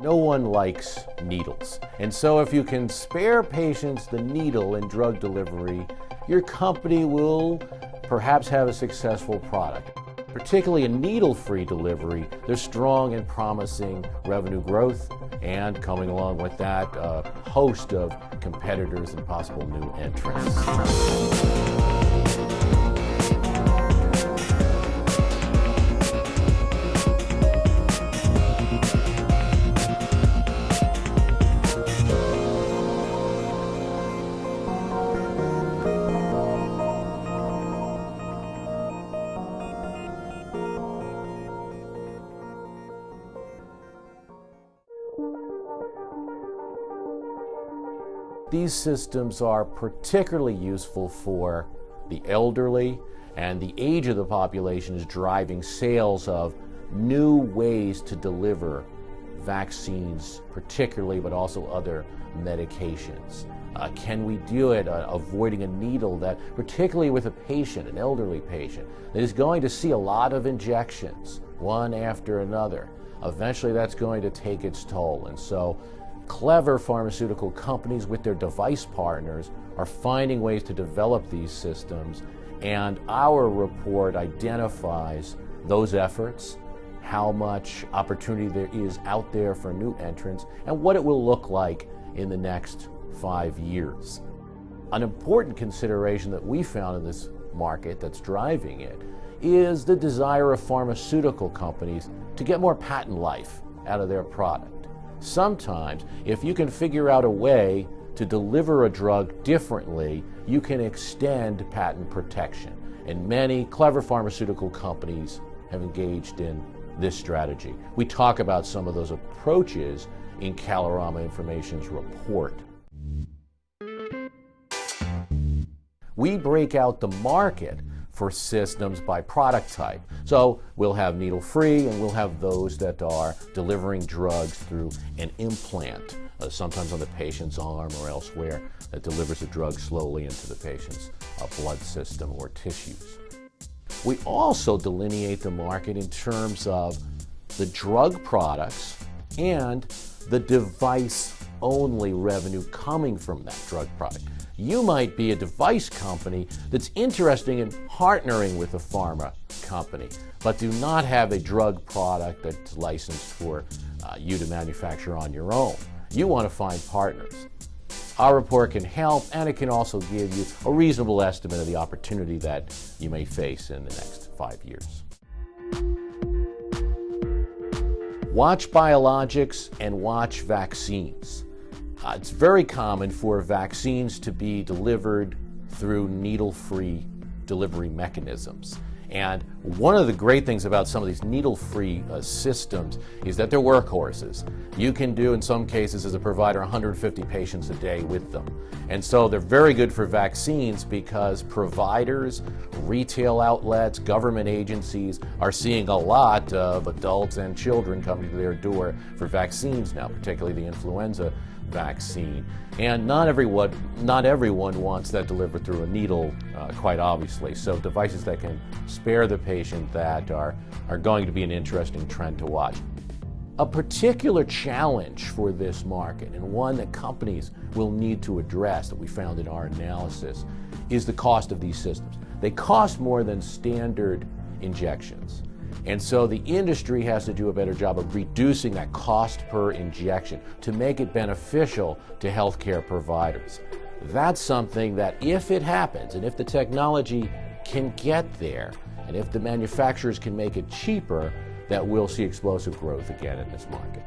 No one likes needles. And so if you can spare patients the needle in drug delivery, your company will perhaps have a successful product. Particularly in needle-free delivery, there's strong and promising revenue growth and coming along with that, a host of competitors and possible new entrants. These systems are particularly useful for the elderly and the age of the population is driving sales of new ways to deliver vaccines particularly, but also other medications. Uh, can we do it uh, avoiding a needle that, particularly with a patient, an elderly patient, that is going to see a lot of injections, one after another. Eventually that's going to take its toll. And so clever pharmaceutical companies with their device partners are finding ways to develop these systems and our report identifies those efforts, how much opportunity there is out there for new entrants, and what it will look like in the next five years. An important consideration that we found in this market that's driving it is the desire of pharmaceutical companies to get more patent life out of their product. Sometimes, if you can figure out a way to deliver a drug differently, you can extend patent protection. And many clever pharmaceutical companies have engaged in this strategy. We talk about some of those approaches in Kalorama Information's report. We break out the market for systems by product type. So we'll have needle-free and we'll have those that are delivering drugs through an implant, uh, sometimes on the patient's arm or elsewhere, that delivers the drug slowly into the patient's uh, blood system or tissues. We also delineate the market in terms of the drug products and the device-only revenue coming from that drug product. You might be a device company that's interested in partnering with a pharma company, but do not have a drug product that's licensed for uh, you to manufacture on your own. You want to find partners. Our report can help and it can also give you a reasonable estimate of the opportunity that you may face in the next five years. Watch biologics and watch vaccines. Uh, it's very common for vaccines to be delivered through needle-free delivery mechanisms. And one of the great things about some of these needle-free uh, systems is that they're workhorses. You can do, in some cases, as a provider, 150 patients a day with them. And so they're very good for vaccines because providers, retail outlets, government agencies are seeing a lot of adults and children coming to their door for vaccines now, particularly the influenza vaccine. And not everyone, not everyone wants that delivered through a needle, uh, quite obviously. So devices that can spare the patient that are, are going to be an interesting trend to watch. A particular challenge for this market, and one that companies will need to address that we found in our analysis, is the cost of these systems. They cost more than standard injections. And so the industry has to do a better job of reducing that cost per injection to make it beneficial to healthcare providers. That's something that if it happens and if the technology can get there and if the manufacturers can make it cheaper, that we'll see explosive growth again in this market.